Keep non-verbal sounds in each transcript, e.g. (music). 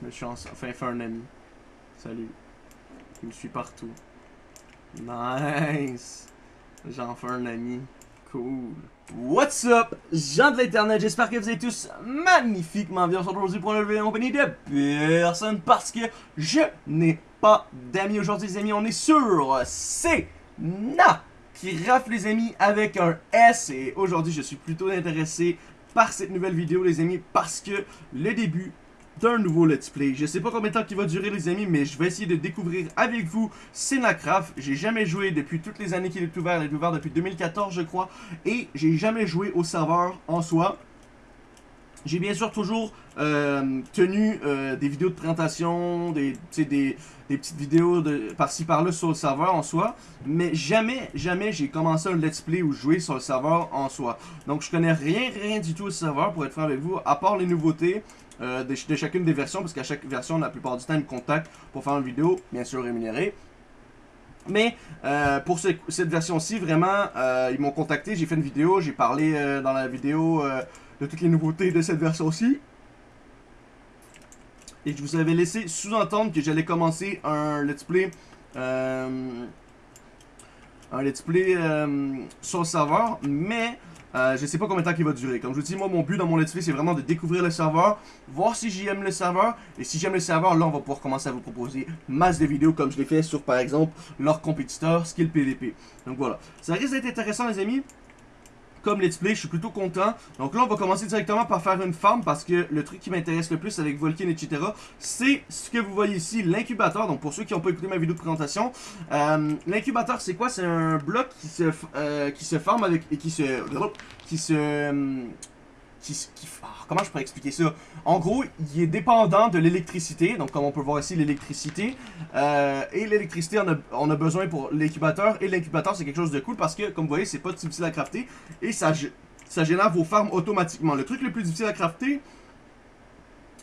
Je me suis enfin fait un ami. Salut. Il me suit partout. Nice. J'en fais un ami. Cool. What's up, gens de l'internet, j'espère que vous êtes tous magnifiquement bien aujourd'hui pour une nouvelle compagnie de personne parce que je n'ai pas d'amis aujourd'hui les amis, on est sur C'est Na qui rafle les amis avec un S et aujourd'hui je suis plutôt intéressé par cette nouvelle vidéo les amis parce que le début d'un nouveau let's play. Je sais pas combien de temps il va durer les amis, mais je vais essayer de découvrir avec vous Senacraft. J'ai jamais joué depuis toutes les années qu'il est ouvert. Il est ouvert depuis 2014 je crois. Et j'ai jamais joué au serveur en soi. J'ai bien sûr toujours euh, tenu euh, des vidéos de présentation, des, petites vidéos de par-ci par-là sur le serveur en soi, mais jamais, jamais j'ai commencé un let's play ou jouer sur le serveur en soi. Donc je connais rien, rien du tout au serveur pour être franc avec vous, à part les nouveautés, euh, de, chacune des versions, parce qu'à chaque version, la plupart du temps, ils me contactent pour faire une vidéo, bien sûr rémunérée. Mais euh, pour cette version-ci, vraiment, euh, ils m'ont contacté, j'ai fait une vidéo, j'ai parlé dans la vidéo de toutes les nouveautés de cette version-ci. Et je vous avais laissé sous-entendre que j'allais commencer un let's play un let's play sur le serveur, mais euh, je sais pas combien de temps il va durer. Comme je vous dis, moi, mon but dans mon let's play, c'est vraiment de découvrir le serveur, voir si j'aime le serveur. Et si j'aime le serveur, là, on va pouvoir commencer à vous proposer masse de vidéos comme je l'ai fait sur, par exemple, leur compétiteur Skill PVP. Donc voilà. Ça risque d'être intéressant, les amis comme let's play, je suis plutôt content. Donc là, on va commencer directement par faire une farm parce que le truc qui m'intéresse le plus avec Volkin, etc., c'est ce que vous voyez ici, l'incubateur. Donc pour ceux qui n'ont pas écouté ma vidéo de présentation, euh, l'incubateur, c'est quoi? C'est un bloc qui se, euh, qui se forme avec et qui se... qui se... Comment je pourrais expliquer ça? En gros, il est dépendant de l'électricité. Donc, comme on peut voir ici, l'électricité. Euh, et l'électricité, on a, besoin pour l'incubateur. Et l'incubateur, c'est quelque chose de cool parce que, comme vous voyez, c'est pas difficile à crafter. Et ça, génère vos farms automatiquement. Le truc le plus difficile à crafter,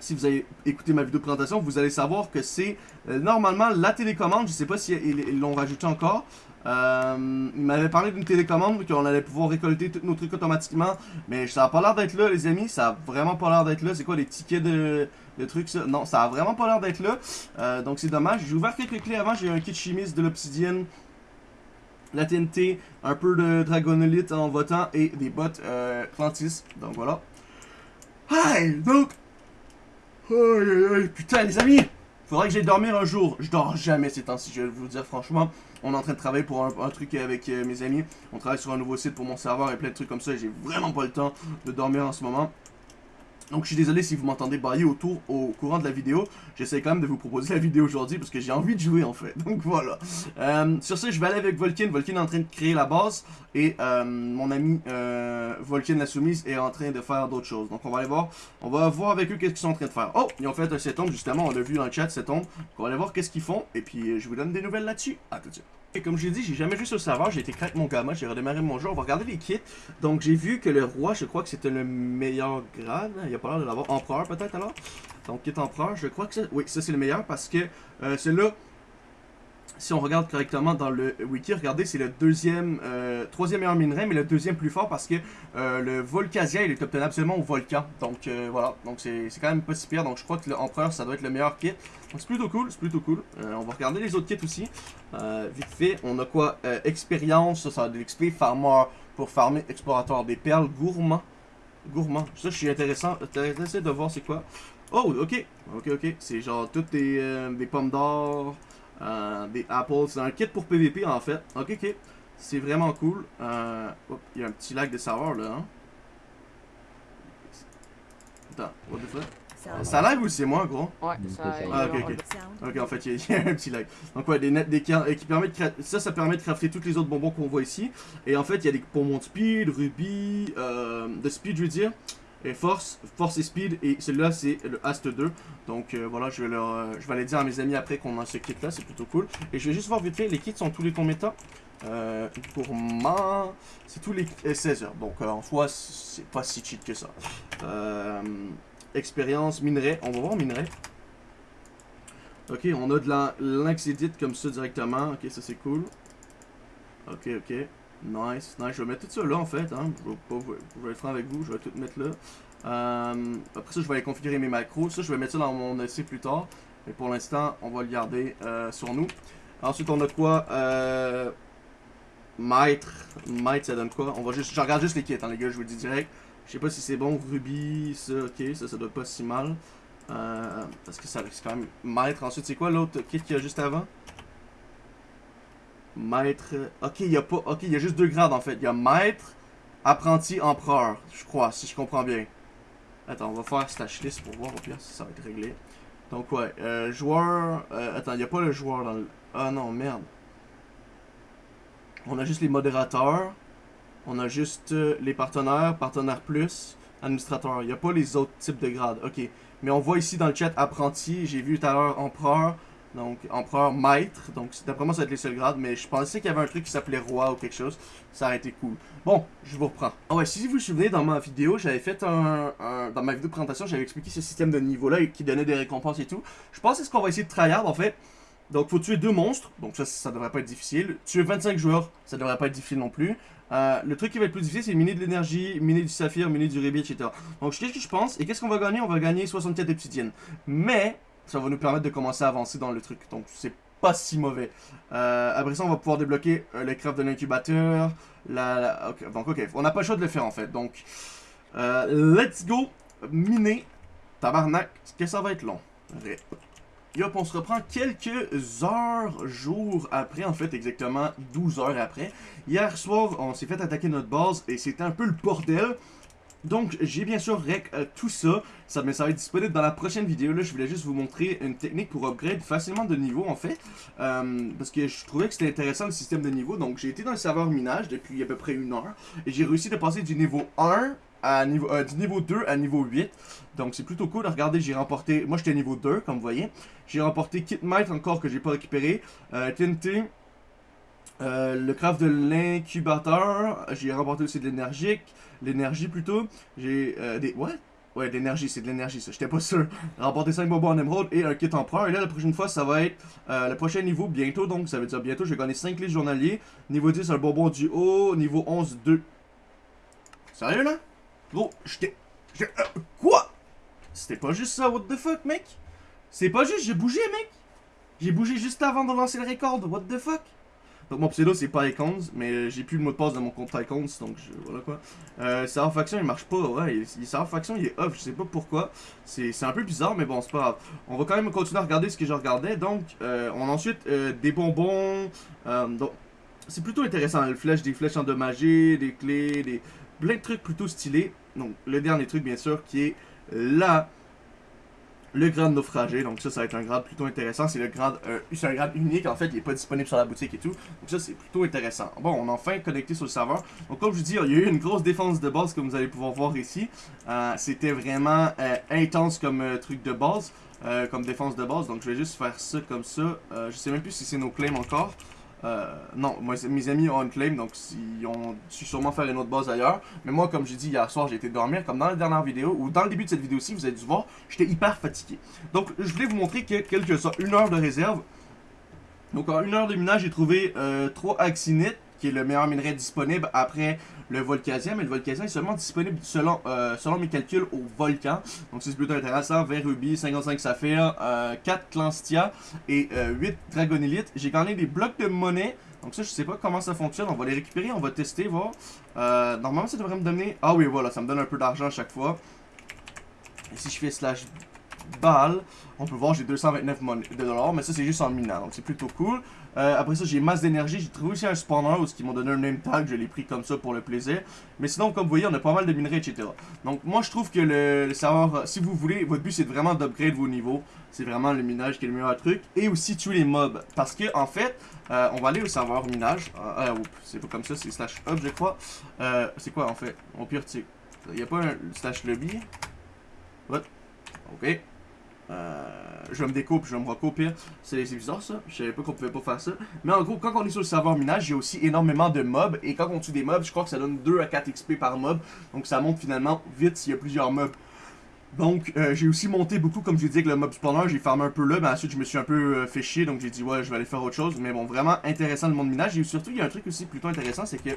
si vous avez écouté ma vidéo de présentation, vous allez savoir que c'est euh, normalement la télécommande. Je sais pas si ils l'ont rajouté encore. Euh, il m'avait parlé d'une télécommande qu'on allait pouvoir récolter tous nos trucs automatiquement. Mais ça a pas l'air d'être là, les amis. Ça a vraiment pas l'air d'être là. C'est quoi les tickets de, trucs, ça? Non, ça a vraiment pas l'air d'être là. Euh, donc c'est dommage. J'ai ouvert quelques clés avant. J'ai un kit chimiste de l'obsidienne. La TNT, un peu de dragonolite en votant et des bottes euh. Donc voilà. Hi! Donc. putain, les amis! Faudrait que j'aille dormir un jour. Je dors jamais ces temps-ci, je vais vous dire franchement. On est en train de travailler pour un, truc avec euh, mes amis. On travaille sur un nouveau site pour mon serveur et plein de trucs comme ça. J'ai vraiment pas le temps de dormir en ce moment. Donc je suis désolé si vous m'entendez bailler autour au courant de la vidéo. J'essaie quand même de vous proposer la vidéo aujourd'hui parce que j'ai envie de jouer en fait. (laughs) Donc voilà. Euh, sur ce, je vais aller avec Volkin. Volkin est en train de créer la base. Et euh, mon ami euh, Volkin la soumise est en train de faire d'autres choses. Donc on va aller voir. On va voir avec eux qu'est-ce qu'ils sont en train de faire. Oh, ils ont fait un set justement. On l'a vu dans le chat. Donc on va aller voir qu'est-ce qu'ils font. Et puis je vous donne des nouvelles là-dessus. À tout de suite. Et comme je l'ai dit, j'ai jamais joué sur le serveur, j'ai été crack mon gamma, j'ai redémarré mon jeu, on va regarder les kits. Donc j'ai vu que le roi, je crois que c'était le meilleur grade, il y a pas l'air de l'avoir. Empereur peut-être alors? Donc kit empereur, je crois que c'est... Oui, ça c'est le meilleur parce que euh, celui-là, si on regarde correctement dans le wiki, regardez, c'est le deuxième, euh, troisième meilleur minerai, mais le deuxième plus fort parce que euh, le Volcasia, il est obtenable seulement au volcan. Donc euh, voilà, donc c'est quand même pas si pire. Donc je crois que l'empereur, ça doit être le meilleur kit. Donc c'est plutôt cool, c'est plutôt cool. on va regarder les autres kits aussi. vite fait, on a quoi? Expérience, ça, ça va de l'XP, farmer pour farmer explorateur des perles, gourmand. Gourmand, ça je suis intéressant, intéressé de voir c'est quoi. Oh, ok, ok, ok, c'est genre toutes des, des pommes d'or, euh, des apples. C'est un kit pour PVP en fait. Ok, ok. C'est vraiment cool. Euh, il y a un petit lag de serveur là. Hein? Attends, what the fuck? Ça lag ou c'est moi, gros? Ouais, ça Ah, ok, ok. Ok, en fait, (laughs) il y, a un petit lag. Donc, ouais, des net, des qui permettent de Ça, ça permet de crafter tous les autres bonbons qu'on voit ici. Et en fait, il y a des poumons de speed, rubis, euh, de speed, je veux dire et force, force et speed, et celui-là c'est le Ast 2. Donc euh, voilà, je vais, leur, euh, je vais aller dire à mes amis après qu'on a ce kit là, c'est plutôt cool. Et je vais juste voir vite fait, les kits sont tous les combien de temps euh, Pour ma... C'est tous les 16 heures, donc en soi c'est pas si cheat que ça. expérience, minerai, on va voir minerai. Ok, on a de l'anxédite comme ça directement, ok ça c'est cool. Ok, ok. Nice, nice. Je vais mettre tout ça là en fait. Hein. Je, vais pas, je vais être franc avec vous, je vais tout mettre là. Euh, après ça, je vais aller configurer mes macros. Ça, je vais mettre ça dans mon essai plus tard. Mais pour l'instant, on va le garder euh, sur nous. Ensuite, on a quoi euh, Maître. Maître, ça donne quoi? On va juste, Je regarde juste les kits, hein, les gars, je vous le dis direct. Je sais pas si c'est bon. Ruby, ça, ok, ça, ça doit pas si mal. Parce que ça risque quand même. Maître, ensuite, c'est quoi l'autre kit qu'il y a juste avant? Maître. Ok, il y a pas. Ok, il y a juste deux grades en fait. Il y a maître, apprenti, empereur, je crois, si je comprends bien. Attends, on va faire stash list pour voir au pire si ça va être réglé. Donc ouais, euh, joueur... Euh, attends, il n'y a pas le joueur dans le... Ah non, merde. On a juste les modérateurs. On a juste euh, les partenaires, partenaires plus, administrateur. Il n'y a pas les autres types de grades. Ok. Mais on voit ici dans le chat apprenti. J'ai vu tout à l'heure empereur. Donc, empereur maître. Donc, d'après moi, ça va être les seuls grades. Mais je pensais qu'il y avait un truc qui s'appelait roi ou quelque chose. Ça aurait été cool. Bon, je vous reprends. Ah ouais, si vous vous souvenez, dans ma vidéo, j'avais fait un, Dans ma vidéo de présentation, j'avais expliqué ce système de niveau-là qui donnait des récompenses et tout. Je pense que c'est ce qu'on va essayer de tryhard, en fait. Donc, faut tuer deux monstres. Donc, ça, ça devrait pas être difficile. Tuer 25 joueurs, ça devrait pas être difficile non plus. Euh, le truc qui va être plus difficile, c'est miner de l'énergie, miner du saphir, miner du rubis, etc. Donc, qu'est-ce que je pense? Et qu'est-ce qu'on va gagner? On va gagner 64 obsidiennes. Mais, ça va nous permettre de commencer à avancer dans le truc. Donc c'est pas si mauvais. Euh, après ça, on va pouvoir débloquer euh, les crèves de l'incubateur. La, donc ok, on n'a pas le choix de le faire en fait. Donc, euh, let's go miner. Tabarnak, que ça va être long. Yop, on se reprend quelques heures, jours après, en fait, exactement 12 heures après. Hier soir, on s'est fait attaquer notre base et c'était un peu le bordel. Donc, j'ai bien sûr rec euh, tout ça. ça. Mais ça va être disponible dans la prochaine vidéo. Là, je voulais juste vous montrer une technique pour upgrade facilement de niveau, en fait. Euh, parce que je trouvais que c'était intéressant le système de niveau. Donc, j'ai été dans le serveur minage depuis à peu près une heure. Et j'ai réussi de passer du niveau 1 à niveau, euh, du niveau 2 à niveau 8. Donc, c'est plutôt cool. Regardez, j'ai remporté... Moi, j'étais niveau 2, comme vous voyez. J'ai remporté Kit Might encore que j'ai pas récupéré. TNT... le craft de l'incubateur, j'ai remporté aussi de l'énergique, l'énergie plutôt. J'ai euh, des... What? Ouais, l'énergie, c'est de l'énergie, ça. J'étais pas sûr. Remporter 5 bonbons en émeraude et un kit empereur. Et là, la prochaine fois, ça va être euh, le prochain niveau bientôt. Donc, ça veut dire bientôt, je vais gagner 5 clés journaliers. Niveau 10, un bonbon du haut. Niveau 11, 2. Sérieux, là? Gros, j'étais... Euh, quoi? C'était pas juste ça, what the fuck, mec? C'est pas juste, j'ai bougé, mec? J'ai bougé juste avant de lancer le record, what the fuck? Donc mon pseudo c'est pas mais j'ai plus le mot de passe de mon compte Icons, donc voilà quoi. Euh, faction il marche pas, ouais, il, faction il est off, je sais pas pourquoi. C'est un peu bizarre, mais bon c'est pas grave. On va quand même continuer à regarder ce que je regardais, donc euh, on a ensuite euh, des bonbons, euh, donc c'est plutôt intéressant, le flèche, des flèches endommagées, des clés, des plein de trucs plutôt stylés. Donc le dernier truc bien sûr qui est là le grade naufragé, donc ça, ça va être un grade plutôt intéressant. C'est le grade, euh, un grade unique, en fait, il n'est pas disponible sur la boutique et tout. Donc ça, c'est plutôt intéressant. Bon, on a enfin connecté sur le serveur. Donc comme je vous dis, il y a eu une grosse défense de base, comme vous allez pouvoir voir ici. Euh, c'était vraiment euh, intense comme truc de base, comme défense de base. Donc je vais juste faire ça comme ça. je sais même plus si c'est nos claims encore. Euh, non, moi, mes amis ont un claim, donc ils ont su sûrement faire une autre base ailleurs. Mais moi, comme j'ai dit hier soir, j'ai été dormir, comme dans la dernière vidéo, ou dans le début de cette vidéo-ci, vous avez dû voir, j'étais hyper fatigué. Donc, je voulais vous montrer que quelque soit une heure de réserve. Donc, en une heure de minage, j'ai trouvé euh, 3 axinites, qui est le meilleur minerai disponible après le volcasien, mais le volcasien est seulement disponible selon, euh, selon mes calculs au volcan. Donc c'est plutôt intéressant. 20 rubis, 55 saphirs, 4 euh, clanstia et 8 euh, dragonélite. J'ai gagné des blocs de monnaie. Donc ça, je sais pas comment ça fonctionne. On va les récupérer, on va tester, voir. normalement, ça devrait me donner... Ah oui, voilà, ça me donne un peu d'argent à chaque fois. Et si je fais slash balle, on peut voir j'ai 229 de dollars, mais ça c'est juste en minant, donc c'est plutôt cool. Euh, après ça j'ai masse d'énergie, j'ai trouvé aussi un spawner où ils m'ont donné un name tag, je l'ai pris comme ça pour le plaisir. Mais sinon comme vous voyez on a pas mal de minerais etc. Donc moi je trouve que le, serveur, si vous voulez, votre but c'est vraiment d'upgrade vos niveaux. C'est vraiment le minage qui est le meilleur truc. Et aussi tuer les mobs. Parce que en fait, euh, on va aller au serveur minage. Euh, c'est pas comme ça, c'est slash up je crois. c'est quoi en fait? Au pire tu il n'y a pas un slash lobby? What? Ok. Euh, je me découper, je me recouper. C'est bizarre ça. Je savais pas qu'on pouvait pas faire ça. Mais en gros, quand on est sur le serveur minage, j'ai aussi énormément de mobs. Et quand on tue des mobs, je crois que ça donne 2 à 4 XP par mob. Donc ça monte finalement vite s'il y a plusieurs mobs Donc, euh, j'ai aussi monté beaucoup, comme je dit, avec le mob spawner. J'ai farmé un peu là, mais ensuite, je me suis un peu euh, fait chier. Donc, j'ai dit, ouais, je vais aller faire autre chose. Mais bon, vraiment intéressant le monde minage. Et surtout, il y a un truc aussi plutôt intéressant, c'est que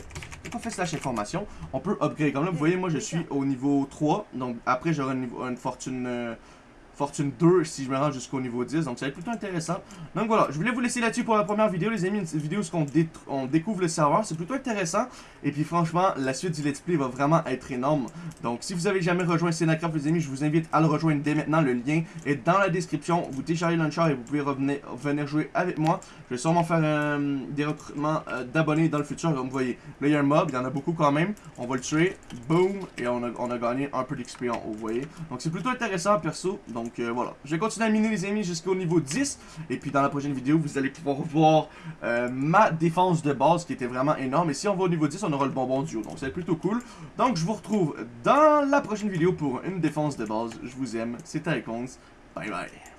quand on fait slash information, on peut upgrade. Comme là, vous voyez, moi, je suis au niveau 3. Donc, après, j'aurai une, une, fortune. Euh, Fortune 2 si je me rends jusqu'au niveau 10. Donc ça va être plutôt intéressant. Donc voilà, je voulais vous laisser là-dessus pour la première vidéo, les amis. Une vidéo où on, découvre le serveur. C'est plutôt intéressant. Et puis franchement, la suite du let's play va vraiment être énorme. Donc si vous avez jamais rejoint Senacraft, les amis, je vous invite à le rejoindre dès maintenant. Le lien est dans la description. Vous téléchargez Launcher et vous pouvez revenir, venir jouer avec moi. Je vais sûrement faire euh, des recrutements euh, d'abonnés dans le futur. Comme vous voyez, là il y a un mob, il y en a beaucoup quand même. On va le tuer. Boom. Et on a, on a gagné un peu haut, vous voyez. Donc c'est plutôt intéressant perso. Donc donc euh, voilà, je vais continuer à miner les amis jusqu'au niveau 10. Et puis dans la prochaine vidéo, vous allez pouvoir (laughs) voir euh, ma défense de base qui était vraiment énorme. Et si on va au niveau 10, on aura le bonbon duo. Donc c'est plutôt cool. Donc je vous retrouve dans la prochaine vidéo pour une défense de base. Je vous aime, c'était Icons. Bye bye.